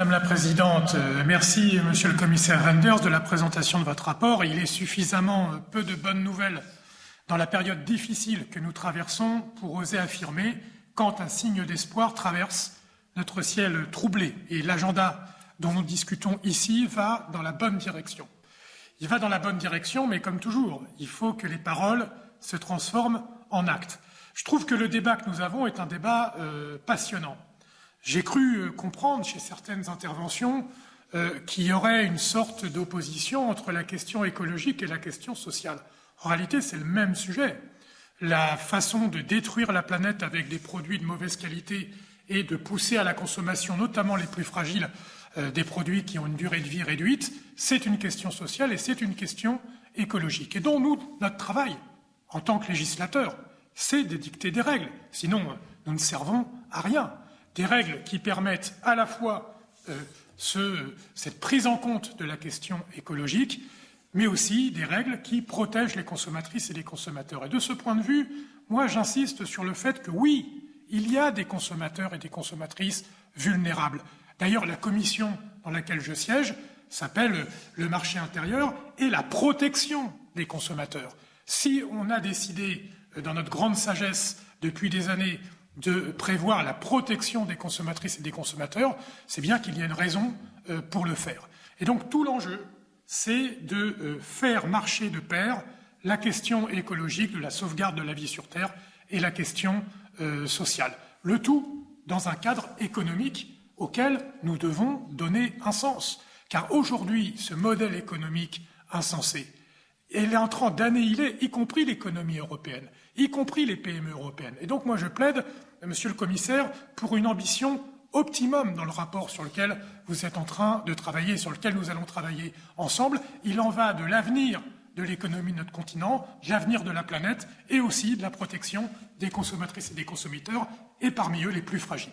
Madame la Présidente, euh, merci Monsieur le Commissaire Renders de la présentation de votre rapport. Il est suffisamment euh, peu de bonnes nouvelles dans la période difficile que nous traversons pour oser affirmer quand un signe d'espoir traverse notre ciel troublé. Et l'agenda dont nous discutons ici va dans la bonne direction. Il va dans la bonne direction, mais comme toujours, il faut que les paroles se transforment en actes. Je trouve que le débat que nous avons est un débat euh, passionnant. J'ai cru euh, comprendre chez certaines interventions euh, qu'il y aurait une sorte d'opposition entre la question écologique et la question sociale. En réalité, c'est le même sujet. La façon de détruire la planète avec des produits de mauvaise qualité et de pousser à la consommation, notamment les plus fragiles, euh, des produits qui ont une durée de vie réduite, c'est une question sociale et c'est une question écologique. Et dont nous, notre travail, en tant que législateur, c'est d'édicter des règles. Sinon, nous ne servons à rien des règles qui permettent à la fois euh, cette prise en compte de la question écologique, mais aussi des règles qui protègent les consommatrices et les consommateurs. Et de ce point de vue, moi, j'insiste sur le fait que oui, il y a des consommateurs et des consommatrices vulnérables. D'ailleurs, la commission dans laquelle je siège s'appelle le marché intérieur et la protection des consommateurs. Si on a décidé, euh, dans notre grande sagesse depuis des années, de prévoir la protection des consommatrices et des consommateurs, c'est bien qu'il y a une raison euh, pour le faire. Et donc tout l'enjeu, c'est de euh, faire marcher de pair la question écologique, de la sauvegarde de la vie sur Terre et la question euh, sociale. Le tout dans un cadre économique auquel nous devons donner un sens. Car aujourd'hui, ce modèle économique insensé, il est en train d'annihiler, y compris l'économie européenne, y compris les PME européennes. Et donc moi je plaide, monsieur le commissaire, pour une ambition optimum dans le rapport sur lequel vous êtes en train de travailler, sur lequel nous allons travailler ensemble. Il en va de l'avenir de l'économie de notre continent, de l'avenir de la planète et aussi de la protection des consommatrices et des consommateurs, et parmi eux les plus fragiles.